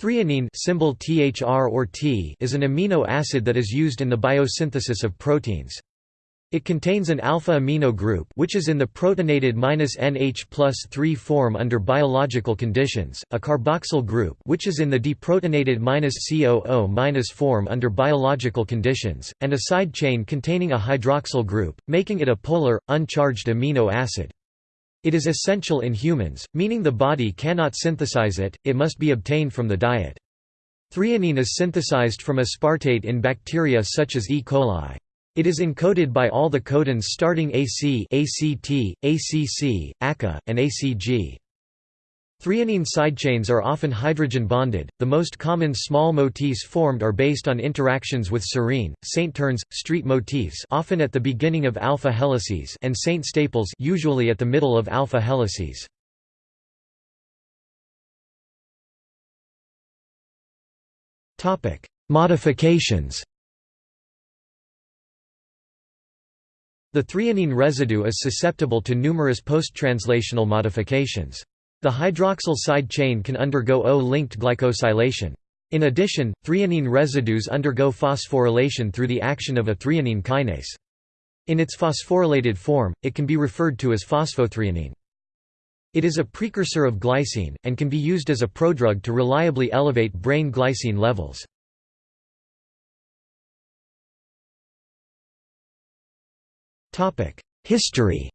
Threonine symbol THR or T is an amino acid that is used in the biosynthesis of proteins. It contains an alpha amino group which is in the protonated -NH plus 3 form under biological conditions, a carboxyl group which is in the deprotonated -COO- form under biological conditions, and a side chain containing a hydroxyl group, making it a polar, uncharged amino acid. It is essential in humans, meaning the body cannot synthesize it, it must be obtained from the diet. Threonine is synthesized from aspartate in bacteria such as E. coli. It is encoded by all the codons starting AC, ACT, ACC, ACA, and ACG. Threonine sidechains are often hydrogen-bonded. The most common small motifs formed are based on interactions with serine, Saint turns, street motifs often at the beginning of alpha helices and Saint staples usually at the middle of alpha helices. Topic: Modifications. The threonine residue is susceptible to numerous post-translational modifications. The hydroxyl side chain can undergo O-linked glycosylation. In addition, threonine residues undergo phosphorylation through the action of a threonine kinase. In its phosphorylated form, it can be referred to as phosphothreonine. It is a precursor of glycine, and can be used as a prodrug to reliably elevate brain glycine levels. History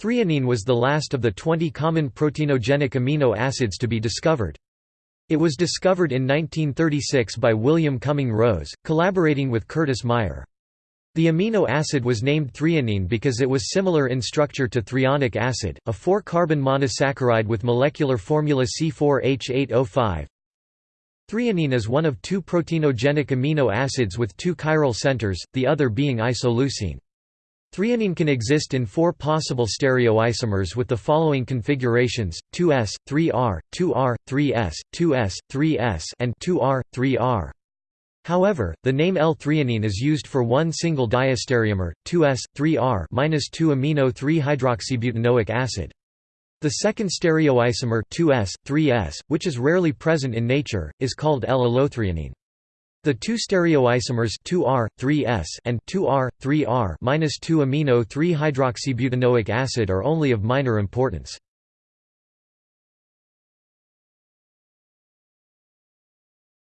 Threonine was the last of the 20 common proteinogenic amino acids to be discovered. It was discovered in 1936 by William Cumming Rose, collaborating with Curtis Meyer. The amino acid was named threonine because it was similar in structure to threonic acid, a 4-carbon monosaccharide with molecular formula C4H8O5. Threonine is one of two proteinogenic amino acids with two chiral centers, the other being isoleucine. Threonine can exist in four possible stereoisomers with the following configurations: 2s, 3r, 2r, 3s, 2s, 3s, and 2r, 3r. However, the name L-threonine is used for one single diastereomer, 2s, 3r 2 amino 3-hydroxybutanoic acid. The second stereoisomer 2s, 3s, which is rarely present in nature, is called L-allothreonine. The two stereoisomers 2R, 3S and 2R, 3R 2 amino 3-hydroxybutanoic acid are only of minor importance.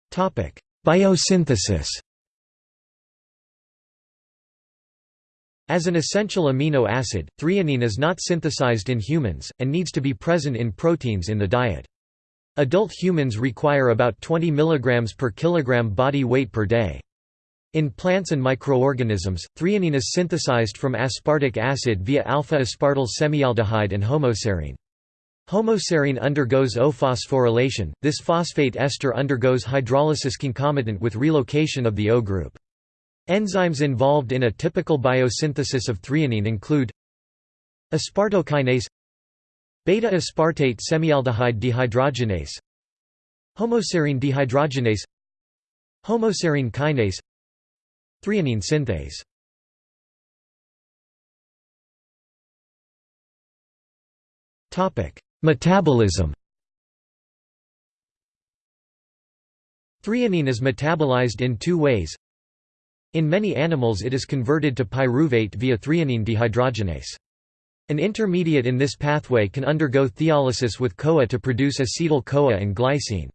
Topic: Biosynthesis. As an essential amino acid, threonine is not synthesized in humans, and needs to be present in proteins in the diet. Adult humans require about 20 mg per kilogram body weight per day. In plants and microorganisms, threonine is synthesized from aspartic acid via alpha-aspartyl semialdehyde and homoserine. Homoserine undergoes O-phosphorylation, this phosphate ester undergoes hydrolysis concomitant with relocation of the O group. Enzymes involved in a typical biosynthesis of threonine include aspartokinase Beta-aspartate semialdehyde dehydrogenase. Homoserine dehydrogenase. Homoserine kinase. Threonine synthase. Metabolism. Threonine is metabolized in two ways. In many animals it is converted to pyruvate via threonine dehydrogenase. An intermediate in this pathway can undergo thiolysis with CoA to produce acetyl-CoA and glycine.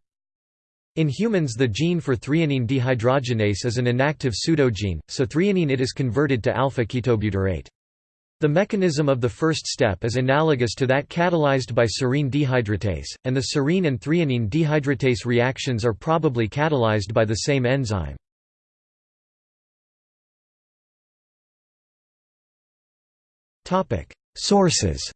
In humans the gene for threonine dehydrogenase is an inactive pseudogene, so threonine it is converted to alpha-ketobutyrate. The mechanism of the first step is analogous to that catalyzed by serine dehydratase, and the serine and threonine dehydratase reactions are probably catalyzed by the same enzyme. Sources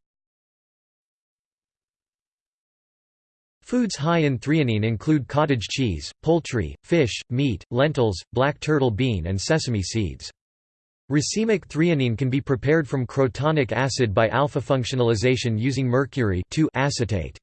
Foods high in threonine include cottage cheese, poultry, fish, meat, lentils, black turtle bean and sesame seeds. Racemic threonine can be prepared from crotonic acid by alpha functionalization using mercury acetate.